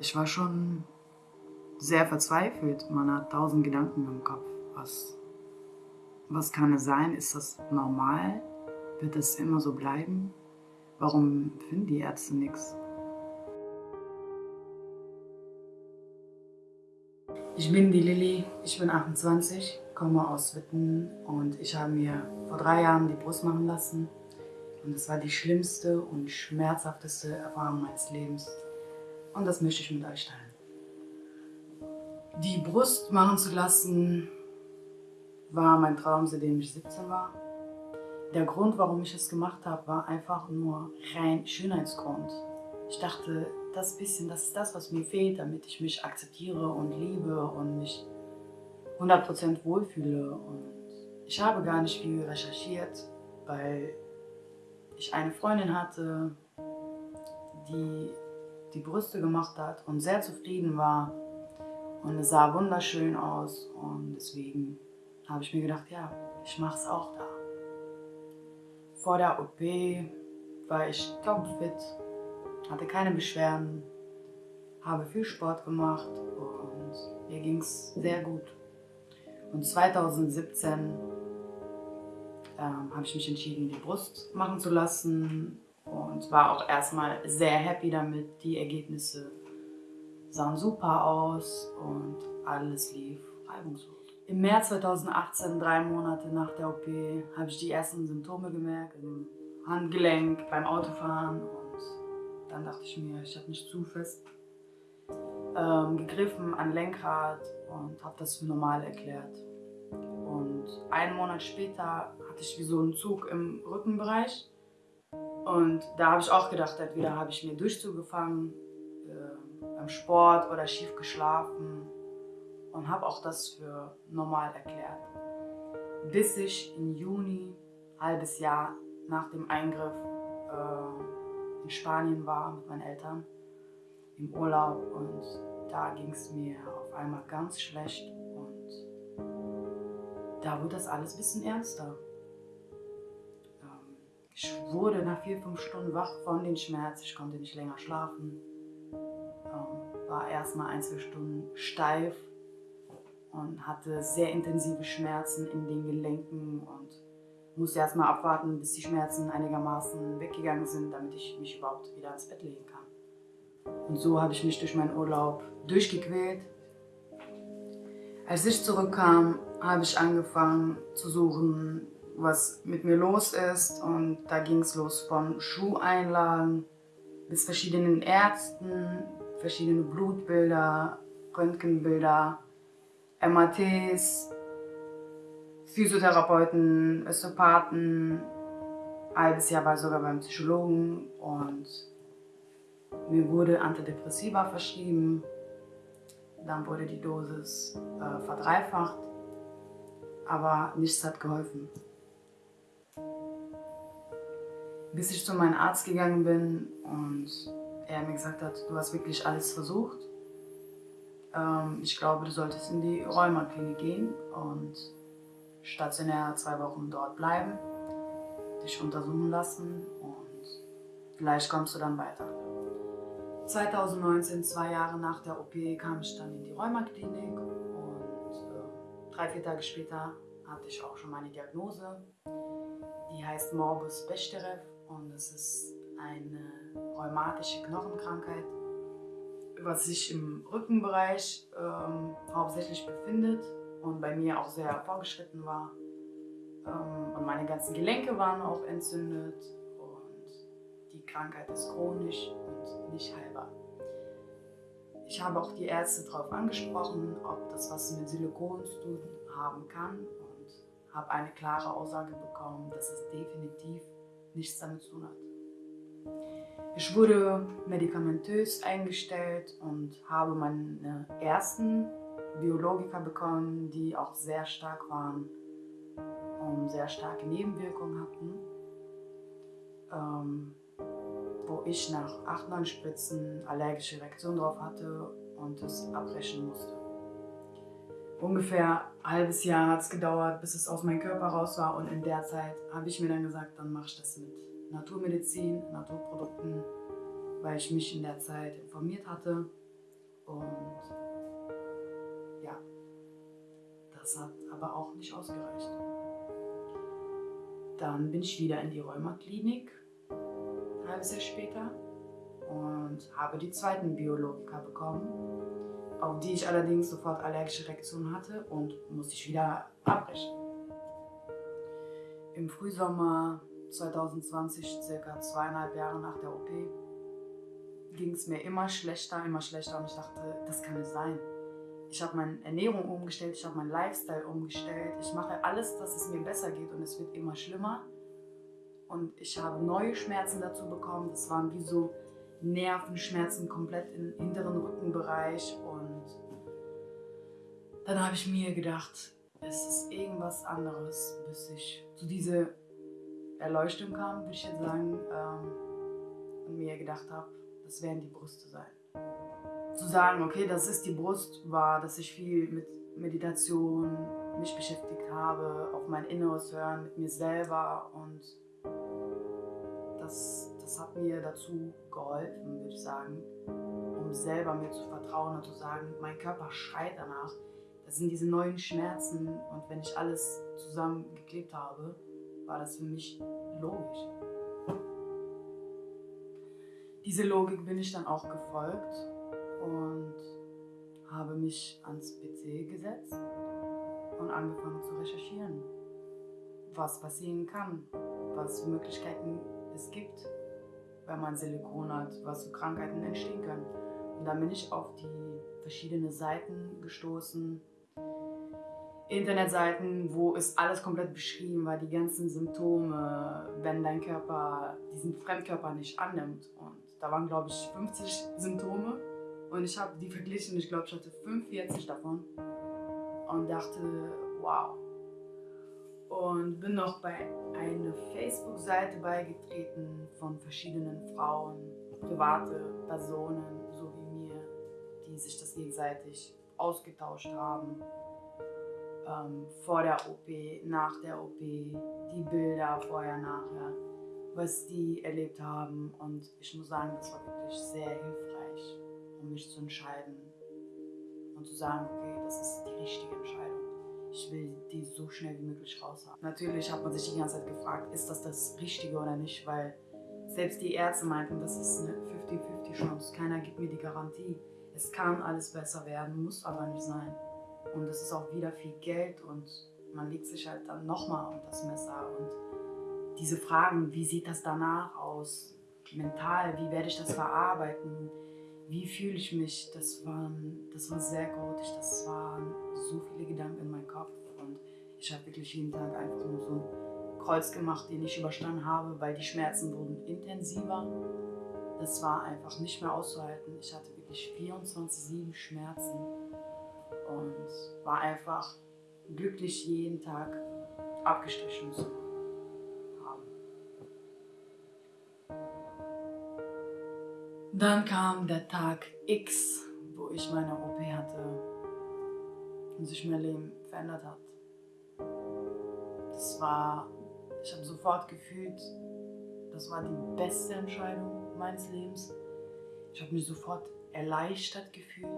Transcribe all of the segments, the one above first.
Ich war schon sehr verzweifelt. Man hat tausend Gedanken im Kopf. Was, was kann es sein? Ist das normal? Wird es immer so bleiben? Warum finden die Ärzte nichts? Ich bin die Lilly, ich bin 28, komme aus Witten und ich habe mir vor drei Jahren die Brust machen lassen. Und es war die schlimmste und schmerzhafteste Erfahrung meines Lebens. Und das möchte ich mit euch teilen. Die Brust machen zu lassen war mein Traum, seitdem ich 17 war. Der Grund, warum ich es gemacht habe, war einfach nur rein Schönheitsgrund. Ich dachte, das bisschen, das ist das, was mir fehlt, damit ich mich akzeptiere und liebe und mich 100% wohlfühle. Und ich habe gar nicht viel recherchiert, weil ich eine Freundin hatte, die die Brüste gemacht hat und sehr zufrieden war. Und es sah wunderschön aus und deswegen habe ich mir gedacht, ja, ich mache es auch da. Vor der OP war ich topfit, hatte keine Beschwerden, habe viel Sport gemacht und mir ging es sehr gut. Und 2017 ähm, habe ich mich entschieden, die Brust machen zu lassen und war auch erstmal sehr happy damit. Die Ergebnisse sahen super aus und alles lief reibungslos. Im März 2018, drei Monate nach der OP, habe ich die ersten Symptome gemerkt, im Handgelenk, beim Autofahren und dann dachte ich mir, ich habe nicht zu fest ähm, gegriffen an Lenkrad und habe das für normal erklärt. Und einen Monat später hatte ich wie so einen Zug im Rückenbereich und da habe ich auch gedacht, entweder habe ich mir Durchzug gefangen äh, beim Sport oder schief geschlafen und habe auch das für normal erklärt. Bis ich im Juni, halbes Jahr nach dem Eingriff, äh, in Spanien war mit meinen Eltern im Urlaub und da ging es mir auf einmal ganz schlecht und da wurde das alles ein bisschen ernster. Ich wurde nach vier, fünf Stunden wach von den Schmerzen. Ich konnte nicht länger schlafen. Ähm, war erstmal ein, zwei Stunden steif und hatte sehr intensive Schmerzen in den Gelenken und musste erstmal abwarten, bis die Schmerzen einigermaßen weggegangen sind, damit ich mich überhaupt wieder ins Bett legen kann. Und so habe ich mich durch meinen Urlaub durchgequält. Als ich zurückkam, habe ich angefangen zu suchen, was mit mir los ist. Und da ging es los von Schuheinlagen bis verschiedenen Ärzten, verschiedene Blutbilder, Röntgenbilder, MRTs, Physiotherapeuten, Osteopathen. Halbes Jahr war ich sogar beim Psychologen und mir wurde Antidepressiva verschrieben. Dann wurde die Dosis äh, verdreifacht, aber nichts hat geholfen bis ich zu meinem Arzt gegangen bin und er mir gesagt hat, du hast wirklich alles versucht. Ähm, ich glaube, du solltest in die Rheumaklinik gehen und stationär zwei Wochen dort bleiben, dich untersuchen lassen und vielleicht kommst du dann weiter. 2019, zwei Jahre nach der OP, kam ich dann in die Rheumaklinik und äh, drei, vier Tage später hatte ich auch schon meine Diagnose. Die heißt Morbus Bechterew und es ist eine rheumatische Knochenkrankheit, was sich im Rückenbereich ähm, hauptsächlich befindet und bei mir auch sehr vorgeschritten war. Ähm, und meine ganzen Gelenke waren auch entzündet und die Krankheit ist chronisch und nicht heilbar. Ich habe auch die Ärzte darauf angesprochen, ob das was mit Silikon zu tun haben kann und habe eine klare Aussage bekommen, dass es definitiv nichts damit zu tun hat. Ich wurde medikamentös eingestellt und habe meine ersten Biologika bekommen, die auch sehr stark waren und sehr starke Nebenwirkungen hatten, ähm, wo ich nach 8, 9 Spritzen allergische Reaktion drauf hatte und es abbrechen musste. Ungefähr ein halbes Jahr hat es gedauert, bis es aus meinem Körper raus war und in der Zeit habe ich mir dann gesagt, dann mache ich das mit Naturmedizin, Naturprodukten, weil ich mich in der Zeit informiert hatte. Und ja, das hat aber auch nicht ausgereicht. Dann bin ich wieder in die Rheumaklinik, ein halbes Jahr später, und habe die zweiten Biologika bekommen, auf die ich allerdings sofort allergische Reaktionen hatte und musste ich wieder abbrechen. Im Frühsommer 2020, circa zweieinhalb Jahre nach der OP, ging es mir immer schlechter, immer schlechter und ich dachte, das kann nicht sein. Ich habe meine Ernährung umgestellt, ich habe meinen Lifestyle umgestellt, ich mache alles, dass es mir besser geht und es wird immer schlimmer. Und ich habe neue Schmerzen dazu bekommen. Das waren wie so Nervenschmerzen komplett im hinteren Rückenbereich. Und dann habe ich mir gedacht, es ist irgendwas anderes, bis ich zu dieser Erleuchtung kam, würde ich jetzt sagen, ähm, und mir gedacht habe, das werden die Brüste sein. Zu sagen, okay, das ist die Brust, war, dass ich viel mit Meditation mich beschäftigt habe, auf mein Inneres hören, mit mir selber und das, das hat mir dazu geholfen, würde ich sagen, um selber mir zu vertrauen und zu sagen, mein Körper schreit danach. Das sind diese neuen Schmerzen und wenn ich alles zusammengeklebt habe, war das für mich logisch diese Logik bin ich dann auch gefolgt und habe mich ans PC gesetzt und angefangen zu recherchieren, was passieren kann, was für Möglichkeiten es gibt, wenn man Silikon hat, was für Krankheiten entstehen können. Und dann bin ich auf die verschiedenen Seiten gestoßen, Internetseiten, wo ist alles komplett beschrieben war, die ganzen Symptome, wenn dein Körper diesen Fremdkörper nicht annimmt. Und da waren, glaube ich, 50 Symptome und ich habe die verglichen. Ich glaube, ich hatte 45 davon und dachte, wow. Und bin noch bei einer Facebook-Seite beigetreten von verschiedenen Frauen, private Personen, so wie mir, die sich das gegenseitig ausgetauscht haben. Ähm, vor der OP, nach der OP, die Bilder vorher, nachher was die erlebt haben. Und ich muss sagen, das war wirklich sehr hilfreich, um mich zu entscheiden und zu sagen, okay, das ist die richtige Entscheidung. Ich will die so schnell wie möglich raus haben. Natürlich hat man sich die ganze Zeit gefragt, ist das das Richtige oder nicht, weil selbst die Ärzte meinten, das ist eine 50-50 Chance. Keiner gibt mir die Garantie. Es kann alles besser werden, muss aber nicht sein. Und es ist auch wieder viel Geld und man legt sich halt dann nochmal unter das Messer und diese Fragen, wie sieht das danach aus, mental, wie werde ich das verarbeiten, wie fühle ich mich, das, waren, das war sehr chaotisch, das waren so viele Gedanken in meinem Kopf und ich habe wirklich jeden Tag einfach nur so ein Kreuz gemacht, den ich überstanden habe, weil die Schmerzen wurden intensiver. Das war einfach nicht mehr auszuhalten. Ich hatte wirklich 24-7 Schmerzen und war einfach glücklich jeden Tag abgestrichen zu Dann kam der Tag X, wo ich meine OP hatte und sich mein Leben verändert hat. Das war, ich habe sofort gefühlt, das war die beste Entscheidung meines Lebens. Ich habe mich sofort erleichtert gefühlt.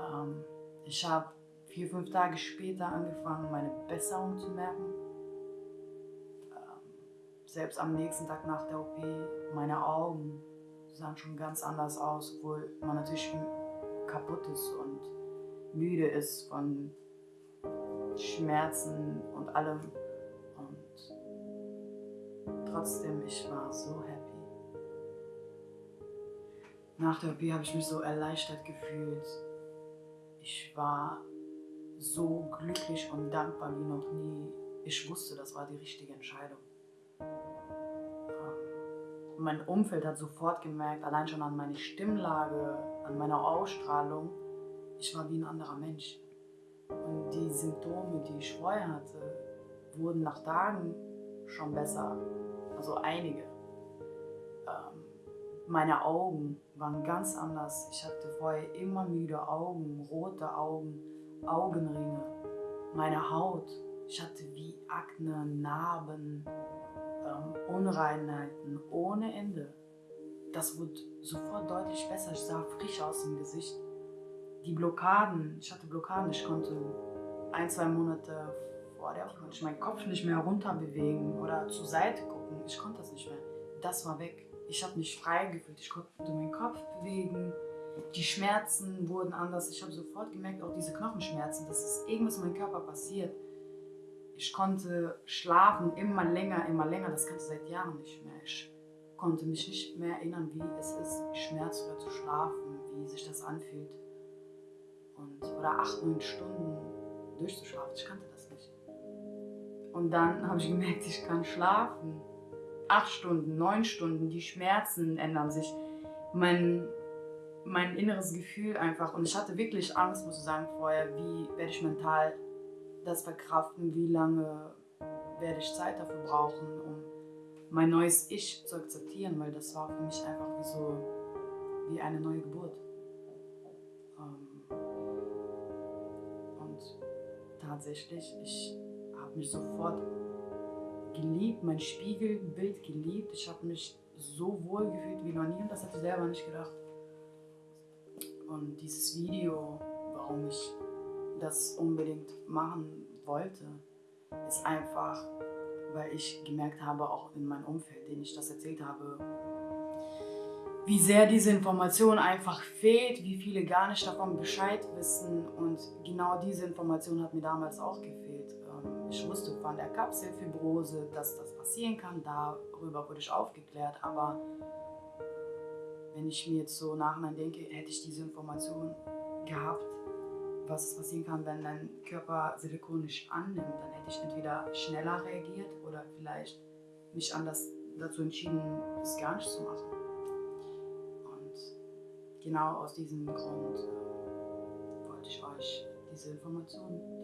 Ähm, ich habe vier, fünf Tage später angefangen, meine Besserung zu merken. Ähm, selbst am nächsten Tag nach der OP, meine Augen sahen schon ganz anders aus, obwohl man natürlich kaputt ist und müde ist von Schmerzen und allem. Und trotzdem, ich war so happy. Nach der OP habe ich mich so erleichtert gefühlt. Ich war so glücklich und dankbar wie noch nie. Ich wusste, das war die richtige Entscheidung mein Umfeld hat sofort gemerkt, allein schon an meiner Stimmlage, an meiner Ausstrahlung, ich war wie ein anderer Mensch. Und die Symptome, die ich vorher hatte, wurden nach Tagen schon besser. Also einige. Ähm, meine Augen waren ganz anders. Ich hatte vorher immer müde Augen, rote Augen, Augenringe. Meine Haut, ich hatte wie Akne, Narben, ähm, Unreinheiten ohne Ende. das wurde sofort deutlich besser. Ich sah frisch aus im Gesicht. Die Blockaden, ich hatte Blockaden, ich konnte ein, zwei Monate vor der ich meinen Kopf nicht mehr runter bewegen oder zur Seite gucken. Ich konnte das nicht mehr. Das war weg. Ich habe mich frei gefühlt. Ich konnte meinen Kopf bewegen. Die Schmerzen wurden anders. Ich habe sofort gemerkt, auch diese Knochenschmerzen, dass es irgendwas in meinem Körper passiert. Ich konnte schlafen immer länger, immer länger. Das kannte ich seit Jahren nicht mehr. Ich konnte mich nicht mehr erinnern, wie es ist, schmerzfrei zu schlafen, wie sich das anfühlt. Und, oder acht, neun Stunden durchzuschlafen. Ich kannte das nicht. Und dann habe ich gemerkt, ich kann schlafen. Acht Stunden, neun Stunden, die Schmerzen ändern sich. Mein, mein inneres Gefühl einfach. Und ich hatte wirklich Angst, muss ich sagen, vorher, wie werde ich mental das verkraften, wie lange werde ich Zeit dafür brauchen, um mein neues Ich zu akzeptieren, weil das war für mich einfach wie so wie eine neue Geburt. Ähm, und tatsächlich, ich habe mich sofort geliebt, mein Spiegelbild geliebt. Ich habe mich so wohl gefühlt wie noch nie und das hatte ich selber nicht gedacht. Und dieses Video, warum ich das unbedingt machen wollte, ist einfach, weil ich gemerkt habe, auch in meinem Umfeld, denen ich das erzählt habe, wie sehr diese Information einfach fehlt, wie viele gar nicht davon Bescheid wissen. Und genau diese Information hat mir damals auch gefehlt. Ähm, ich wusste von der Kapselfibrose, dass das passieren kann. Darüber wurde ich aufgeklärt. Aber wenn ich mir jetzt so nachhinein denke, hätte ich diese Information gehabt, was passieren kann, wenn dein Körper Silikon nicht annimmt, dann hätte ich entweder schneller reagiert oder vielleicht mich anders dazu entschieden, es gar nicht zu machen. Und genau aus diesem Grund äh, wollte ich euch diese Information teilen.